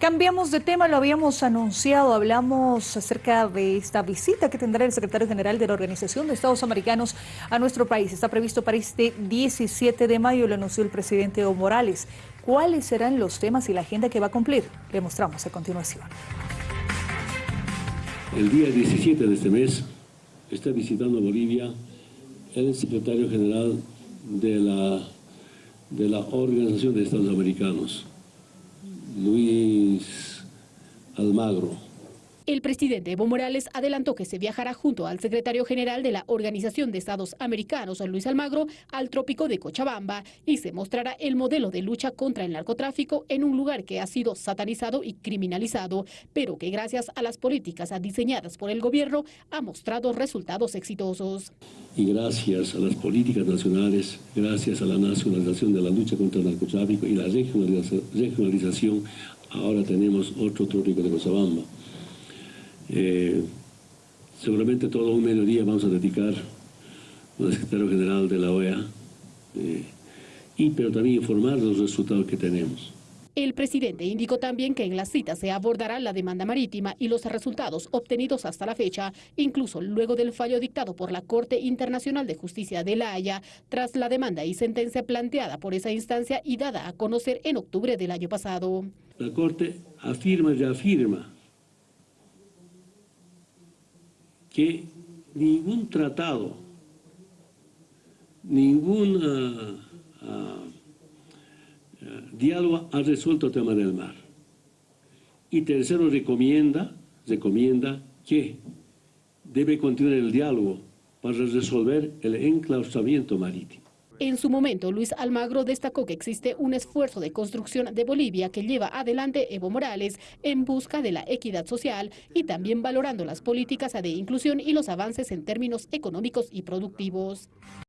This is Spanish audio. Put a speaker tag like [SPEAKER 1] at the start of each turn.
[SPEAKER 1] Cambiamos de tema, lo habíamos anunciado, hablamos acerca de esta visita que tendrá el secretario general de la Organización de Estados Americanos a nuestro país. Está previsto para este 17 de mayo, lo anunció el presidente Evo Morales. ¿Cuáles serán los temas y la agenda que va a cumplir? Le mostramos a continuación.
[SPEAKER 2] El día 17 de este mes está visitando Bolivia el secretario general de la, de la Organización de Estados Americanos, Luis Almagro.
[SPEAKER 3] El presidente Evo Morales adelantó que se viajará junto al secretario general de la Organización de Estados Americanos, Luis Almagro, al trópico de Cochabamba y se mostrará el modelo de lucha contra el narcotráfico en un lugar que ha sido satanizado y criminalizado, pero que gracias a las políticas diseñadas por el gobierno ha mostrado resultados exitosos.
[SPEAKER 2] Y gracias a las políticas nacionales, gracias a la nacionalización de la lucha contra el narcotráfico y la regionalización, ahora tenemos otro trópico de Cochabamba. Eh, seguramente todo un mediodía vamos a dedicar al secretario general de la OEA, eh, y, pero también informar de los resultados que tenemos.
[SPEAKER 3] El presidente indicó también que en la cita se abordará la demanda marítima y los resultados obtenidos hasta la fecha, incluso luego del fallo dictado por la Corte Internacional de Justicia de La Haya, tras la demanda y sentencia planteada por esa instancia y dada a conocer en octubre del año pasado.
[SPEAKER 2] La Corte afirma y afirma que ningún tratado, ningún uh, uh, diálogo ha resuelto el tema del mar. Y tercero, recomienda, recomienda que debe continuar el diálogo para resolver el enclaustramiento marítimo.
[SPEAKER 3] En su momento, Luis Almagro destacó que existe un esfuerzo de construcción de Bolivia que lleva adelante Evo Morales en busca de la equidad social y también valorando las políticas de inclusión y los avances en términos económicos y productivos.